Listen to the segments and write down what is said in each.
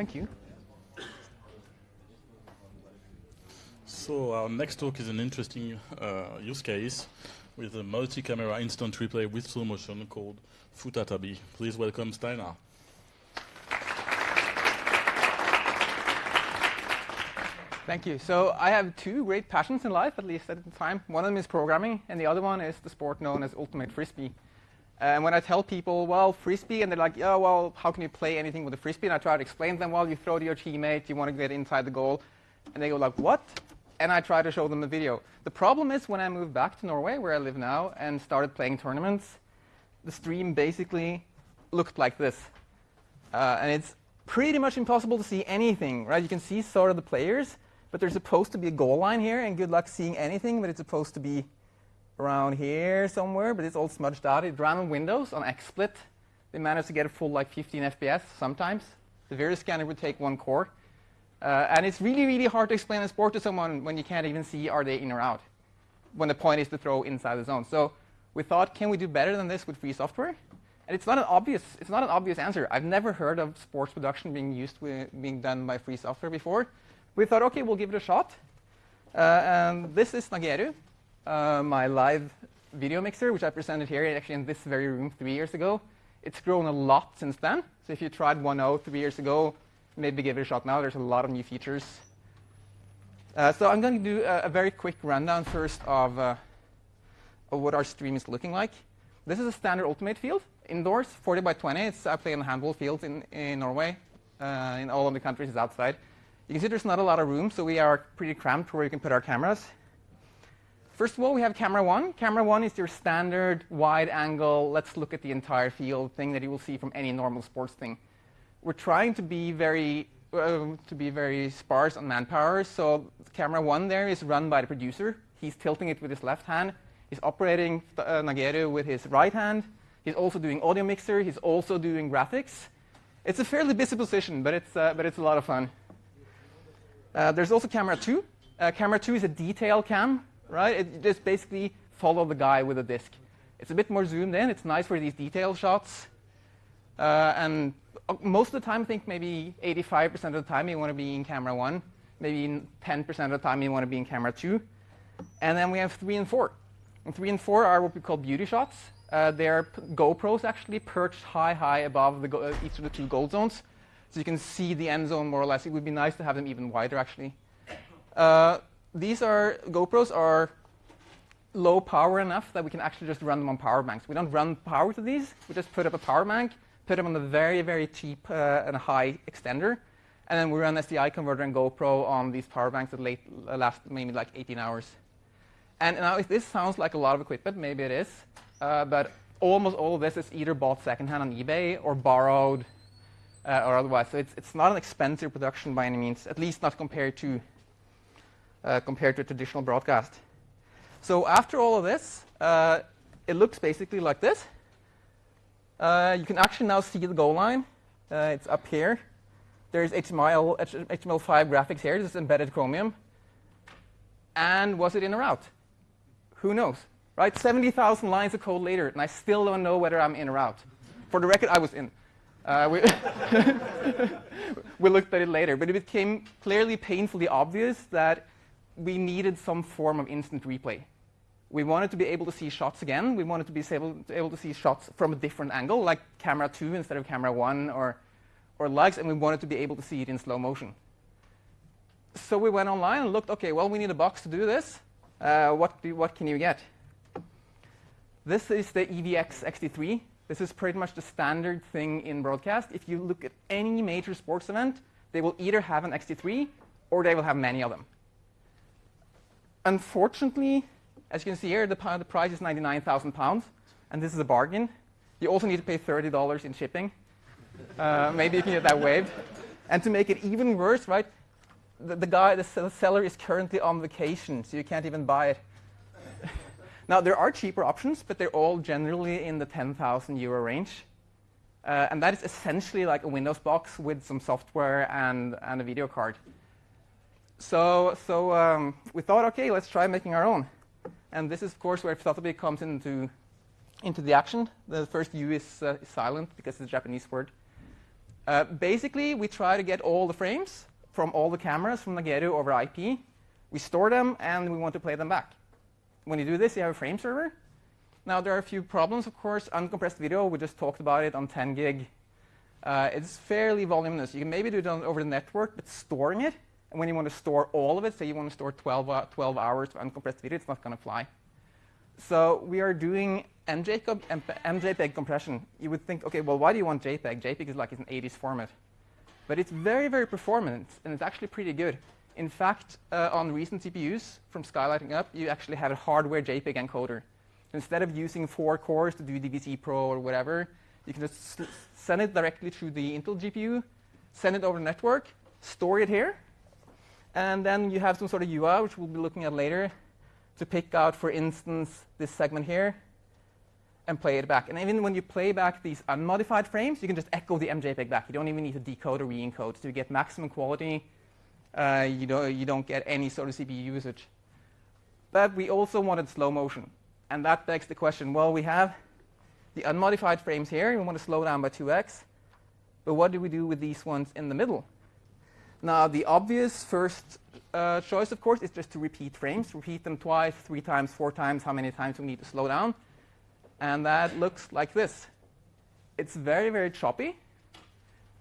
Thank you. So our next talk is an interesting uh, use case with a multi-camera instant replay with slow motion called Futatabi. Please welcome Steinar. Thank you. So I have two great passions in life, at least at the time. One of them is programming, and the other one is the sport known as ultimate frisbee. And when I tell people, well, frisbee, and they're like, yeah, well, how can you play anything with a frisbee? And I try to explain to them, well, you throw to your teammate, you want to get inside the goal. And they go like, what? And I try to show them the video. The problem is when I moved back to Norway, where I live now, and started playing tournaments, the stream basically looked like this. Uh, and it's pretty much impossible to see anything, right? You can see sort of the players, but there's supposed to be a goal line here, and good luck seeing anything, but it's supposed to be around here somewhere, but it's all smudged out. It ran on Windows on XSplit. They managed to get a full like 15 FPS sometimes. The virus scanner would take one core. Uh, and it's really, really hard to explain a sport to someone when you can't even see are they in or out, when the point is to throw inside the zone. So we thought, can we do better than this with free software? And it's not an obvious, it's not an obvious answer. I've never heard of sports production being used being done by free software before. We thought, OK, we'll give it a shot. Uh, and this is Nageru uh, my live video mixer, which I presented here actually in this very room three years ago. It's grown a lot since then. So if you tried 1.0 three years ago, maybe give it a shot now. There's a lot of new features. Uh, so I'm going to do a, a, very quick rundown first of, uh, of what our stream is looking like. This is a standard Ultimate field, indoors, 40 by 20. It's, I play in handball fields in, in Norway. Uh, in all of the countries, it's outside. You can see there's not a lot of room, so we are pretty cramped where you can put our cameras. First of all, we have camera one. Camera one is your standard wide angle, let's look at the entire field thing that you will see from any normal sports thing. We're trying to be very uh, to be very sparse on manpower. So camera one there is run by the producer. He's tilting it with his left hand. He's operating uh, Nageru with his right hand. He's also doing audio mixer. He's also doing graphics. It's a fairly busy position, but it's, uh, but it's a lot of fun. Uh, there's also camera two. Uh, camera two is a detail cam right? It just basically follow the guy with a disk. It's a bit more zoomed in. It's nice for these detail shots. Uh, and uh, most of the time, I think maybe 85% of the time you want to be in camera one. Maybe 10% of the time you want to be in camera two. And then we have three and four. And three and four are what we call beauty shots. Uh, they're GoPros actually perched high, high above uh, each of the two goal zones. So you can see the end zone more or less. It would be nice to have them even wider, actually. Uh, these are GoPros are low power enough that we can actually just run them on power banks. We don't run power to these. We just put up a power bank, put them on a very, very cheap uh, and high extender, and then we run SDI converter and GoPro on these power banks that late, uh, last maybe like 18 hours. And now, if this sounds like a lot of equipment, maybe it is, uh, but almost all of this is either bought secondhand on eBay or borrowed uh, or otherwise. So it's, it's not an expensive production by any means, at least not compared to compared to a traditional broadcast. So after all of this, uh, it looks basically like this. Uh, you can actually now see the goal line. Uh, it's up here. There's HTML, HTML5 graphics here. This is embedded Chromium. And was it in or out? Who knows? Right? 70,000 lines of code later, and I still don't know whether I'm in or out. For the record, I was in. Uh, we, we looked at it later, but it became clearly painfully obvious that we needed some form of instant replay. We wanted to be able to see shots again. We wanted to be able to, able to see shots from a different angle, like camera 2 instead of camera 1 or, or likes, and we wanted to be able to see it in slow motion. So we went online and looked, OK, well, we need a box to do this. Uh, what, do, what can you get? This is the EVS XT3. This is pretty much the standard thing in broadcast. If you look at any major sports event, they will either have an XT3 or they will have many of them. Unfortunately, as you can see here, the, the price is 99,000 pounds, and this is a bargain. You also need to pay $30 in shipping. Uh, maybe you can get that waived. And to make it even worse, right, the, the guy, the seller is currently on vacation, so you can't even buy it. now, there are cheaper options, but they're all generally in the 10,000 euro range. Uh, and that is essentially like a Windows box with some software and, and a video card. So, so um, we thought, OK, let's try making our own. And this is, of course, where Futatabi comes into, into the action. The first U is, uh, silent because it's a Japanese word. Uh, basically, we try to get all the frames from all the cameras from Nageru over IP. We store them, and we want to play them back. When you do this, you have a frame server. Now, there are a few problems, of course. Uncompressed video, we just talked about it on 10 gig. Uh, it's fairly voluminous. You can maybe do it on, over the network, but storing it, and when you want to store all of it, say you want to store 12, uh, 12 hours of uncompressed video, it's not going to fly. So we are doing MJPEG, MJPEG compression. You would think, OK, well, why do you want JPEG? JPEG is like it's an 80s format. But it's very, very performant, and it's actually pretty good. In fact, uh, on recent CPUs from Skylighting Up, you actually have a hardware JPEG encoder. Instead of using four cores to do DVC Pro or whatever, you can just send it directly through the Intel GPU, send it over the network, store it here, and then you have some sort of UI, which we'll be looking at later, to pick out, for instance, this segment here and play it back. And even when you play back these unmodified frames, you can just echo the MJPEG back. You don't even need to decode or re-encode. So you get maximum quality. Uh, you, don't, you don't get any sort of CPU usage. But we also wanted slow motion. And that begs the question, well, we have the unmodified frames here. We want to slow down by 2x. But what do we do with these ones in the middle? Now, the obvious first uh, choice, of course, is just to repeat frames. Repeat them twice, three times, four times, how many times we need to slow down. And that looks like this. It's very, very choppy.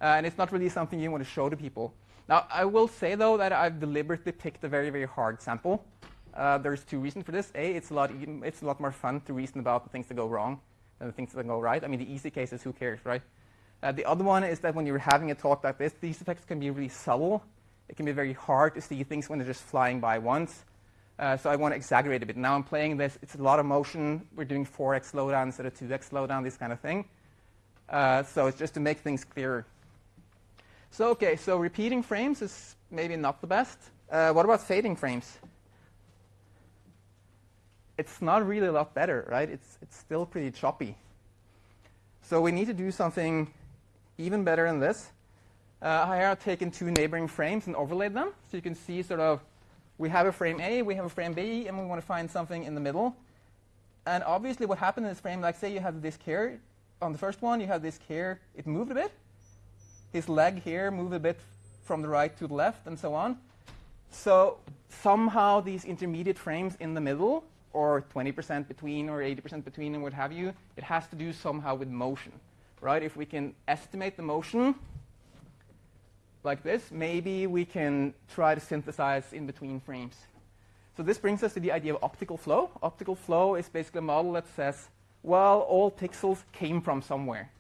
Uh, and it's not really something you want to show to people. Now, I will say, though, that I've deliberately picked a very, very hard sample. Uh, there's two reasons for this. A, it's a, lot it's a lot more fun to reason about the things that go wrong than the things that go right. I mean, the easy case is who cares, right? Uh, the other one is that when you're having a talk like this, these effects can be really subtle. It can be very hard to see things when they're just flying by once. Uh, so I want to exaggerate a bit. Now I'm playing this. It's a lot of motion. We're doing 4x slowdown instead of 2x slowdown, this kind of thing. Uh, so it's just to make things clearer. So OK, so repeating frames is maybe not the best. Uh, what about fading frames? It's not really a lot better, right? It's, it's still pretty choppy. So we need to do something even better than this. Uh, I've taken two neighboring frames and overlaid them. So you can see sort of we have a frame A, we have a frame B, and we want to find something in the middle. And obviously what happened in this frame, like say you have this here. On the first one, you have this here. It moved a bit. His leg here moved a bit from the right to the left, and so on. So somehow these intermediate frames in the middle, or 20% between, or 80% between, and what have you, it has to do somehow with motion right? If we can estimate the motion like this, maybe we can try to synthesize in between frames. So this brings us to the idea of optical flow. Optical flow is basically a model that says, well, all pixels came from somewhere.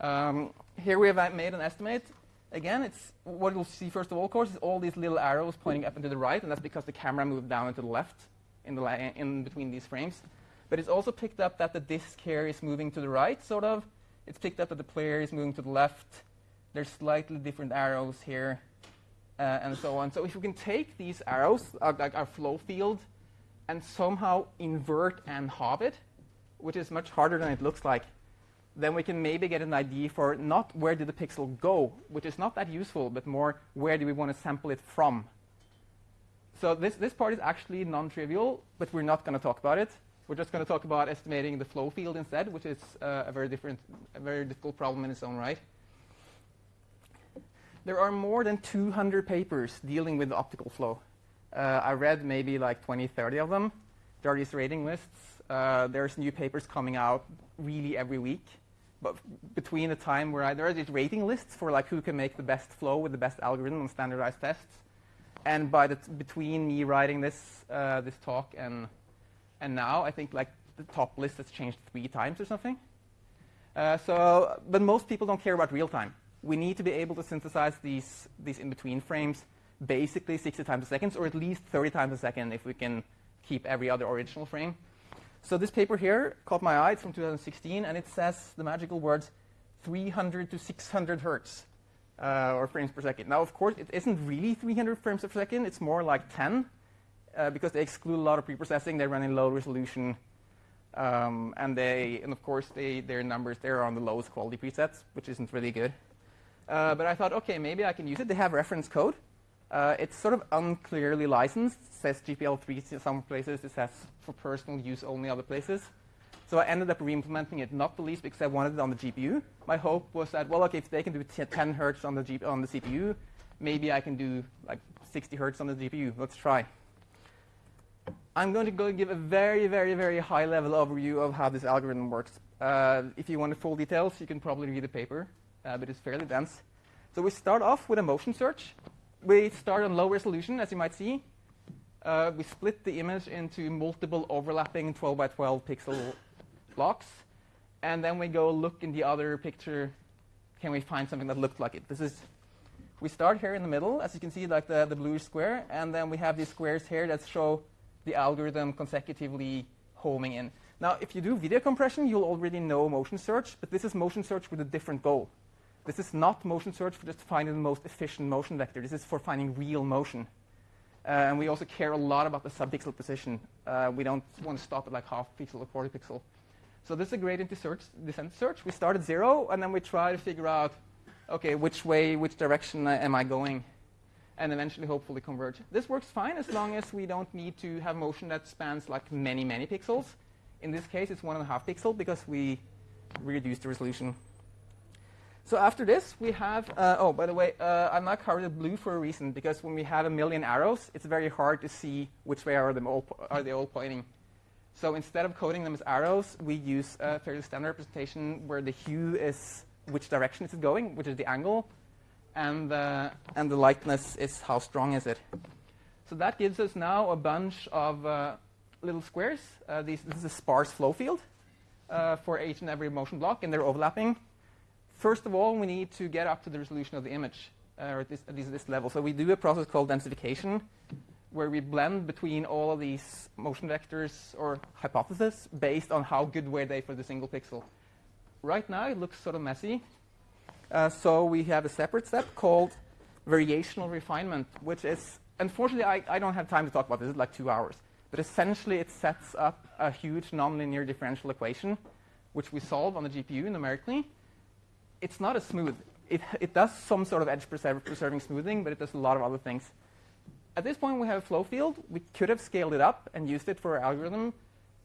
Um, here we have made an estimate. Again, it's what you'll see first of all, of course, is all these little arrows pointing up and to the right, and that's because the camera moved down and to the left in, the in between these frames. But it's also picked up that the disk here is moving to the right, sort of, it's picked up that the player is moving to the left. There's slightly different arrows here, uh, and so on. So if we can take these arrows, uh, like our flow field, and somehow invert and halve it, which is much harder than it looks like, then we can maybe get an idea for not where did the pixel go, which is not that useful, but more where do we want to sample it from. So this, this part is actually non-trivial, but we're not going to talk about it. We're just going to talk about estimating the flow field instead, which is uh, a very different, a very difficult problem in its own right. There are more than 200 papers dealing with optical flow. Uh, I read maybe like 20, 30 of them. There are these rating lists. Uh, there's new papers coming out really every week. But between the time where I, there are these rating lists for like who can make the best flow with the best algorithm on standardized tests. And by the between me writing this, uh, this talk and and now I think like the top list has changed three times or something. Uh, so, but most people don't care about real time. We need to be able to synthesize these, these in-between frames basically 60 times a second, or at least 30 times a second if we can keep every other original frame. So this paper here caught my eye. It's from 2016, and it says the magical words 300 to 600 hertz, uh, or frames per second. Now, of course, it isn't really 300 frames per second. It's more like 10 uh, because they exclude a lot of preprocessing. They run in low resolution. Um, and they, and of course, they, their numbers there are on the lowest quality presets, which isn't really good. Uh, but I thought, OK, maybe I can use it. They have reference code. Uh, it's sort of unclearly licensed. It says GPL3 in some places. It says for personal use only other places. So So I ended up re-implementing it, not the least because I wanted it on the GPU. My hope was that, well, okay, if they can do 10 hertz on the, G on the CPU, maybe I can do like 60 hertz on the GPU. Let's try. I'm going to go give a very, very, very high-level overview of how this algorithm works. Uh, if you want the full details, you can probably read the paper, uh, but it's fairly dense. So we start off with a motion search. We start on low resolution, as you might see. Uh, we split the image into multiple overlapping 12 by 12 pixel blocks. And then we go look in the other picture. Can we find something that looked like it? This is we start here in the middle, as you can see, like the, the bluish square. And then we have these squares here that show the algorithm consecutively homing in. Now, if you do video compression, you'll already know motion search, but this is motion search with a different goal. This is not motion search for just finding the most efficient motion vector. This is for finding real motion. Uh, and we also care a lot about the subpixel precision. Uh, we don't want to stop at like half pixel or quarter pixel. So this is a gradient search, descent search. We start at zero, and then we try to figure out, okay, which way, which direction am I going? And eventually, hopefully, converge. This works fine as long as we don't need to have motion that spans like many, many pixels. In this case, it's one and a half pixel because we reduced the resolution so after this, we have, uh, oh, by the way, uh, I'm not colored blue for a reason, because when we have a million arrows, it's very hard to see which way are, them all are they all pointing. So instead of coding them as arrows, we use a fairly standard representation where the hue is which direction it's going, which is the angle, and, uh, and the lightness is how strong is it. So that gives us now a bunch of uh, little squares. Uh, these, this is a sparse flow field uh, for each and every motion block, and they're overlapping. First of all, we need to get up to the resolution of the image, uh, or at, this, at least this level. So we do a process called densification, where we blend between all of these motion vectors or hypotheses based on how good were they for the single pixel. Right now, it looks sort of messy. Uh, so we have a separate step called variational refinement, which is, unfortunately, I, I don't have time to talk about this. It's like two hours. But essentially, it sets up a huge nonlinear differential equation, which we solve on the GPU numerically it's not as smooth. It, it does some sort of edge preserving smoothing, but it does a lot of other things. At this point, we have a flow field. We could have scaled it up and used it for our algorithm,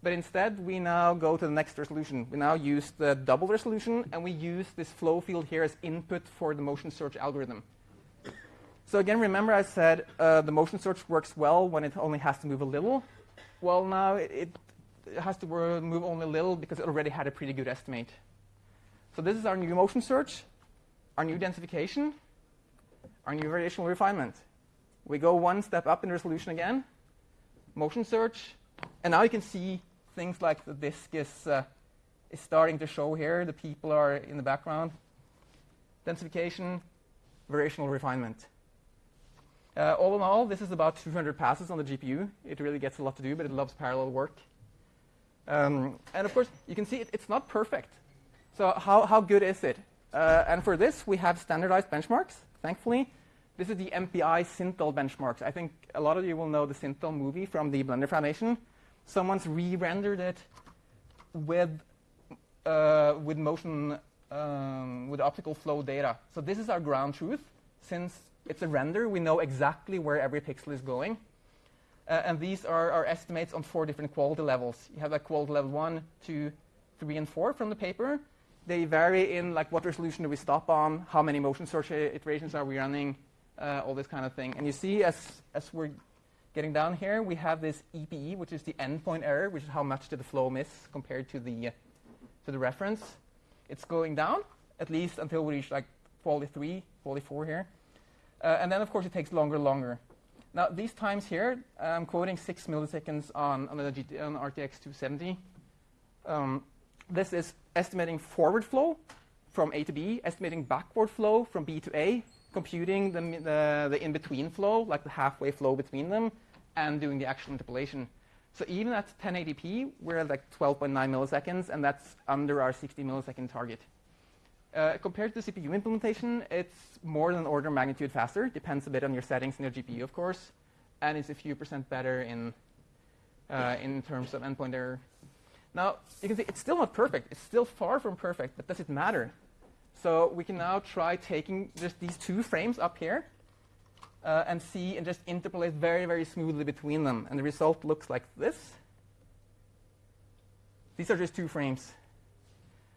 but instead, we now go to the next resolution. We now use the double resolution, and we use this flow field here as input for the motion search algorithm. So again, remember I said uh, the motion search works well when it only has to move a little. Well, now it, it has to move only a little because it already had a pretty good estimate. So this is our new motion search, our new densification, our new variational refinement. We go one step up in resolution again, motion search, and now you can see things like the disk is, uh, is starting to show here. The people are in the background. Densification, variational refinement. Uh, all in all, this is about 200 passes on the GPU. It really gets a lot to do, but it loves parallel work. Um, and of course, you can see it, it's not perfect. So how, how good is it? Uh, and for this, we have standardized benchmarks, thankfully. This is the MPI Sintel benchmarks. I think a lot of you will know the Sintel movie from the Blender Foundation. Someone's re-rendered it with, uh, with motion, um, with optical flow data. So this is our ground truth. Since it's a render, we know exactly where every pixel is going. Uh, and these are our estimates on four different quality levels. You have like quality level one, two, three, and four from the paper they vary in like what resolution do we stop on, how many motion search iterations are we running, uh, all this kind of thing. And you see as, as we're getting down here, we have this EPE, which is the endpoint error, which is how much did the flow miss compared to the, uh, to the reference. It's going down, at least until we reach like quality 3, quality 4 here. Uh, and then, of course, it takes longer and longer. Now, these times here, I'm quoting 6 milliseconds on, on, the GT, on RTX 270. Um, this is estimating forward flow from A to B, estimating backward flow from B to A, computing the, the, the in-between flow, like the halfway flow between them, and doing the actual interpolation. So even at 1080p, we're at like 12.9 milliseconds, and that's under our 60 millisecond target. Uh, compared to the CPU implementation, it's more than order of magnitude faster. Depends a bit on your settings in your GPU, of course, and it's a few percent better in uh, in terms of endpoint error now, you can see it's still not perfect. It's still far from perfect, but does it matter? So we can now try taking just these two frames up here uh, and see and just interpolate very, very smoothly between them. And the result looks like this. These are just two frames.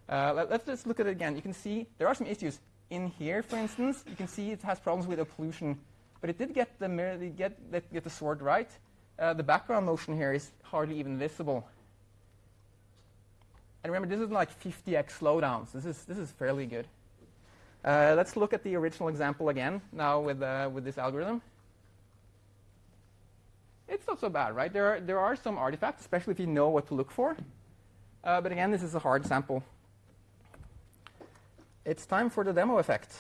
Uh, let, us just look at it again. You can see there are some issues. In here, for instance, you can see it has problems with occlusion, but it did get the, mirror, get, get the sword right. Uh, the background motion here is hardly even visible. And remember, this is like 50x slowdowns. This is, this is fairly good. Uh, let's look at the original example again, now with, uh, with this algorithm. It's not so bad, right? There are, there are some artifacts, especially if you know what to look for. Uh, but again, this is a hard sample. It's time for the demo effect.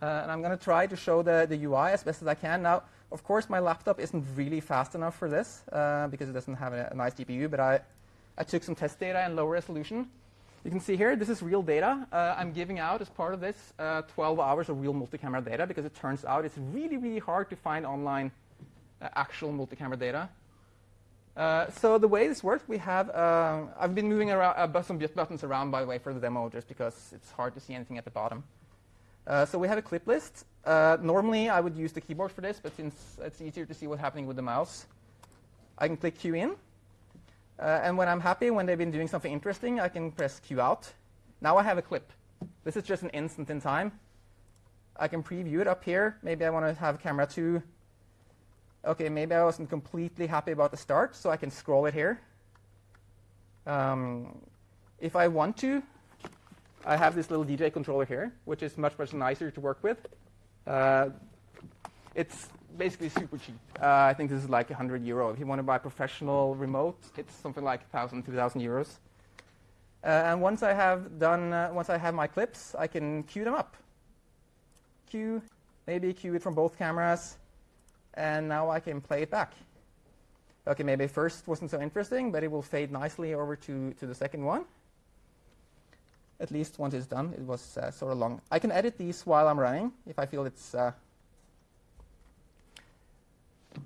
Uh, and I'm going to try to show the, the UI as best as I can. Now, of course, my laptop isn't really fast enough for this uh, because it doesn't have a, a, nice GPU, but I, I took some test data in low resolution. You can see here, this is real data. Uh, I'm giving out, as part of this, uh, 12 hours of real multi-camera data because it turns out it's really, really hard to find online uh, actual multi-camera data. Uh, so the way this works, we have, uh, I've been moving around, uh, some buttons around, by the way, for the demo, just because it's hard to see anything at the bottom. So we have a clip list. Normally, I would use the keyboard for this, but since it's easier to see what's happening with the mouse, I can click Q in. And when I'm happy, when they've been doing something interesting, I can press Q out. Now I have a clip. This is just an instant in time. I can preview it up here. Maybe I want to have camera 2 okay, maybe I wasn't completely happy about the start, so I can scroll it here. Um, if I want to, I have this little DJ controller here, which is much, much nicer to work with. Uh, it's basically super cheap. Uh, I think this is like 100 euro. If you want to buy professional remote, it's something like 1,000, 2,000 euros. Uh, and once I have done, uh, once I have my clips, I can queue them up. Queue, maybe queue it from both cameras, and now I can play it back. Okay, maybe first wasn't so interesting, but it will fade nicely over to, to the second one. At least once it's done, it was uh, sort of long. I can edit these while I'm running if I feel it's...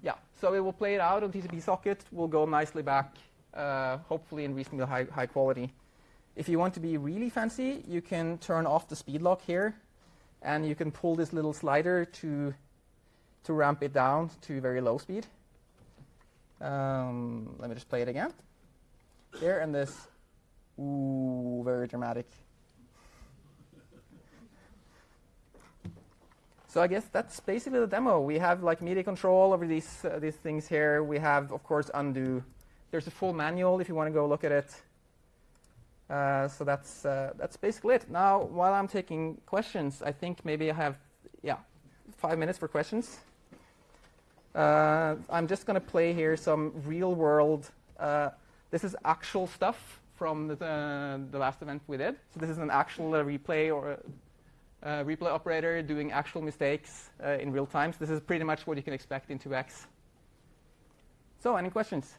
Yeah, so it will play it out on TCP socket, will go nicely back, uh, hopefully in reasonably high, high quality. If you want to be really fancy, you can turn off the speed lock here, and you can pull this little slider to to ramp it down to very low speed. Um, let me just play it again. There and this. Ooh, very dramatic. So I guess that's basically the demo. We have like media control over these uh, these things here. We have, of course, undo. There's a full manual if you want to go look at it. Uh, so that's uh, that's basically it. Now, while I'm taking questions, I think maybe I have yeah five minutes for questions. Uh, I'm just going to play here some real world. Uh, this is actual stuff from the, uh, the, last event we did. So this is an actual replay or uh, replay operator doing actual mistakes uh, in real time. So this is pretty much what you can expect in 2x. So any questions?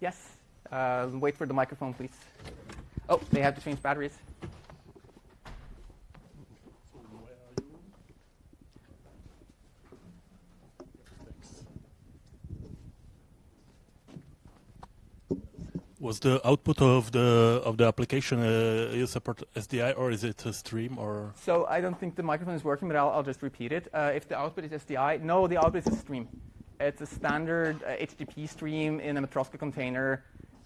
Yes. wait for the microphone, please. Oh, they have to change batteries. Was the output of the of the application uh, support SDI or is it a stream or? So I don't think the microphone is working, but I'll, I'll just repeat it. Uh, if the output is SDI, no, the output is a stream. It's a standard uh, HTTP stream in a Matroska container,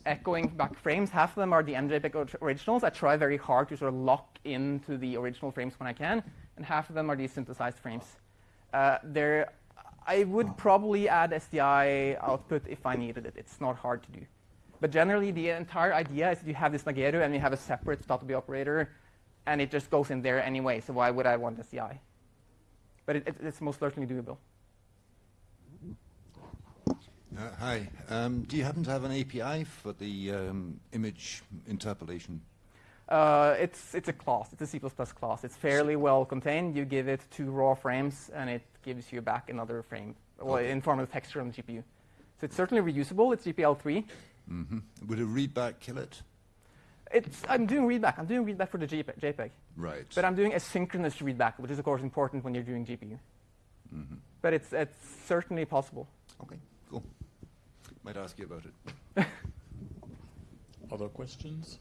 echoing back frames. Half of them are the MJPEG originals. I try very hard to sort of lock into the original frames when I can, and half of them are these synthesized frames. Uh, there, I would probably add SDI output if I needed it. It's not hard to do. But generally, the entire idea is that you have this Nageru and you have a separate database operator, and it just goes in there anyway. So why would I want a SDI? But it, it, it's most certainly doable. Uh, hi. Um, do you happen to have an API for the um, image interpolation? Uh, it's, it's a class. It's a C++ class. It's fairly well contained. You give it two raw frames, and it gives you back another frame, well, okay. in form of texture on the GPU. So it's certainly reusable. It's GPL3. Mm -hmm. Would a readback kill it? It's, I'm doing readback. I'm doing readback for the JPEG. Right. But I'm doing asynchronous readback, which is, of course, important when you're doing GPU. Mm -hmm. But it's, it's certainly possible. OK, cool. Might ask you about it. Other questions?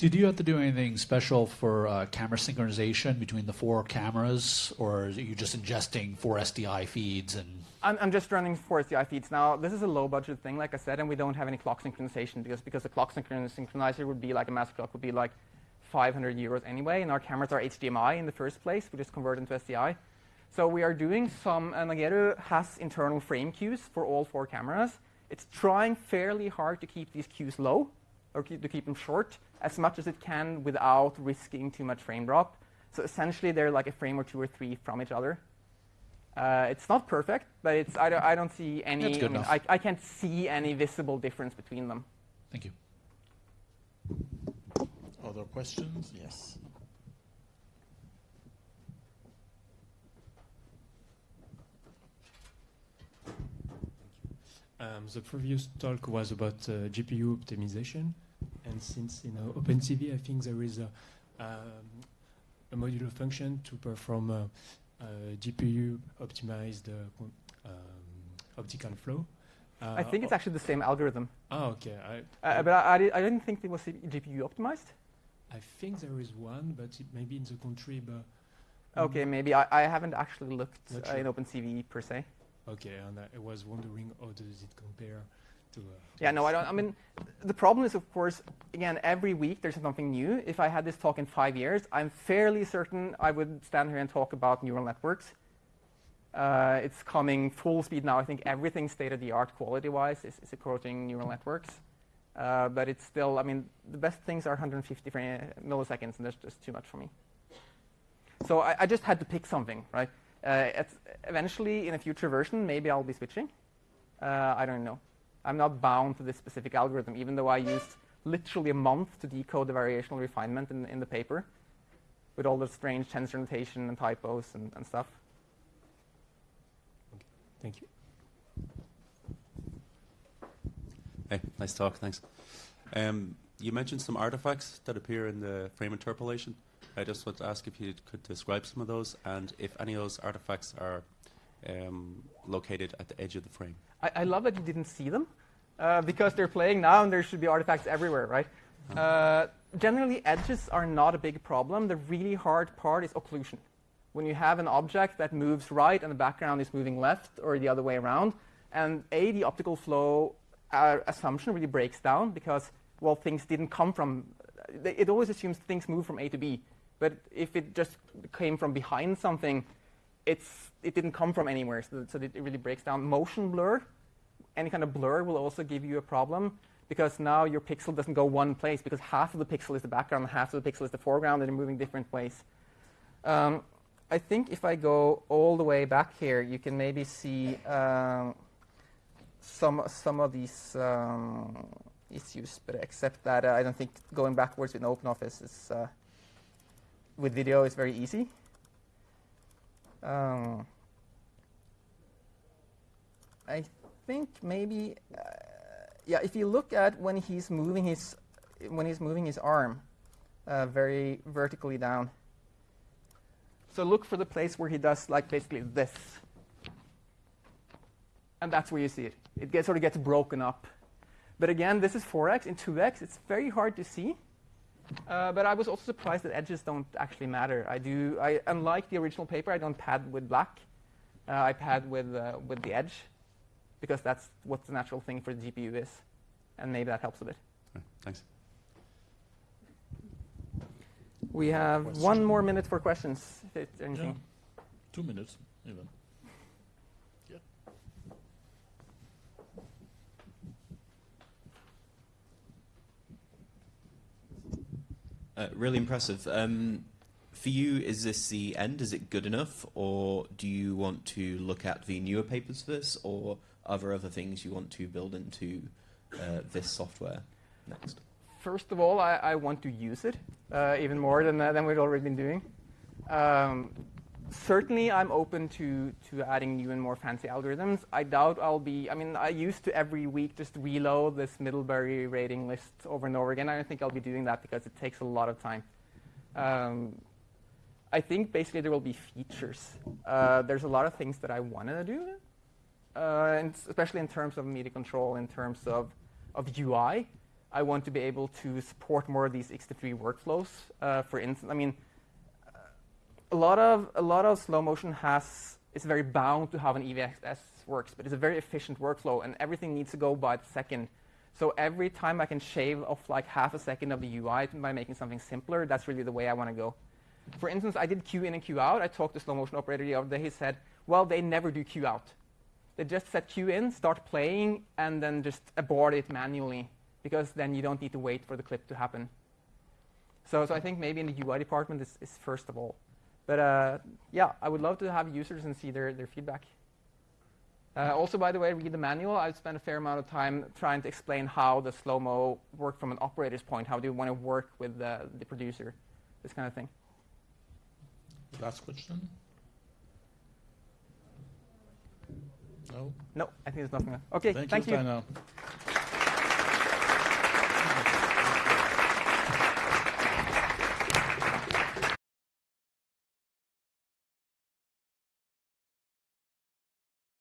Did you have to do anything special for uh, camera synchronization between the four cameras, or are you just ingesting four SDI feeds and? I'm, I'm just running four SDI feeds now. This is a low budget thing, like I said, and we don't have any clock synchronization because because the clock synchronizer would be like a master clock would be like 500 euros anyway, and our cameras are HDMI in the first place. We just convert into SDI. So we are doing some, and Nageru has internal frame queues for all four cameras. It's trying fairly hard to keep these queues low, or keep, to keep them short, as much as it can without risking too much frame drop. So essentially, they're like a frame or two or three from each other. Uh, it's not perfect, but it's, I, don't, I don't see any. That's good I, mean, enough. I, I can't see any visible difference between them. Thank you. Other questions? Yes. Um, the previous talk was about uh, GPU optimization, and since in uh, OpenCV, I think there is a, um, a modular function to perform a, a GPU optimized uh, um, optical flow. Uh, I think it's actually the same algorithm. Oh, okay. I, Uh, but I, I, di- I didn't think it was GPU optimized. I think there is one, but it may be in the country. But Okay, maybe I, I haven't actually looked uh, in. OpenCV per se. Okay, and I was wondering how does it compare to? Uh, Yeah, no, I don't. I mean, the problem is, of course, again, every week there's something new. If I had this talk in five years, I'm fairly certain I would stand here and talk about neural networks. Uh, it's coming full speed now. I think everything state of the art quality wise is, is approaching neural networks. Uh, but it's still, I mean, the best things are 150 frame, milliseconds, and that's just too much for me. So I, I just had to pick something, right? Uh, eventually, in a future version, maybe I'll be switching. Uh, I don't know. I'm not bound to this specific algorithm, even though I used literally a month to decode the variational refinement in, in the paper with all the strange tensor notation and typos and, and stuff. Thank you. Hey, nice talk, thanks. Um, you mentioned some artifacts that appear in the frame interpolation. I just want to ask if you could describe some of those and if any of those artifacts are um, located at the edge of the frame. I, I love that you didn't see them uh, because they're playing now and there should be artifacts everywhere, right? Uh, generally, edges are not a big problem. The really hard part is occlusion. When you have an object that moves right and the background is moving left or the other way around, and A, the optical flow uh, assumption really breaks down because, well, things didn't come from, it always assumes things move from A to B. But if it just came from behind something, it's, it didn't come from anywhere, so, so it really breaks down. Motion blur, any kind of blur will also give you a problem because now your pixel doesn't go one place because half of the pixel is the background, and half of the pixel is the foreground, and they're moving different ways. Um, I think if I go all the way back here, you can maybe see um, some some of these um, issues, but except that uh, I don't think going backwards with OpenOffice is uh, with video is very easy. Um, I think maybe, uh, yeah. If you look at when he's moving his when he's moving his arm uh, very vertically down. So look for the place where he does like basically this, and that's where you see it. It gets, sort of gets broken up. But again, this is 4x. In 2x, it's very hard to see. Uh, but I was also surprised that edges don't actually matter. I do. I unlike the original paper, I don't pad with black. Uh, I pad with uh, with the edge, because that's what the natural thing for the GPU is, and maybe that helps a bit. Right, thanks. We have Question. one more minute for questions. If anything. Yeah. Two minutes, even. Uh, really impressive. Um, for you, is this the end? Is it good enough, or do you want to look at the newer papers for this, or are there other things you want to build into uh, this software next? First of all, I, I want to use it uh, even more than, uh, than we've already been doing. Um, certainly, I'm open to, to adding new and more fancy algorithms. I doubt I'll be, I mean, I used to every week just reload this Middlebury rating list over and over again. I don't think I'll be doing that because it takes a lot of time. Um, I think basically there will be features. Uh, there's a lot of things that I want to do, uh, and especially in terms of media control, in terms of, of UI. I want to be able to support more of these X3 workflows. Uh, for instance, I mean, a lot of a lot of slow motion has is very bound to how an EVS works, but it's a very efficient workflow, and everything needs to go by the second. So every time I can shave off like half a second of the UI by making something simpler, that's really the way I want to go. For instance, I did queue in and queue out. I talked to slow motion operator the other day. He said, well, they never do queue out. They just set queue in, start playing, and then just abort it manually because then you don't need to wait for the clip to happen. So, so I think maybe in the UI department this is first of all. But uh, yeah, I would love to have users and see their, their feedback. Uh, also, by the way, read the manual. I've spent a fair amount of time trying to explain how the slow-mo work from an operator's point. How do you want to work with the, the producer? This kind of thing. Last question? No? No, I think there's nothing. Okay, Thank, thank you, you. Steinar.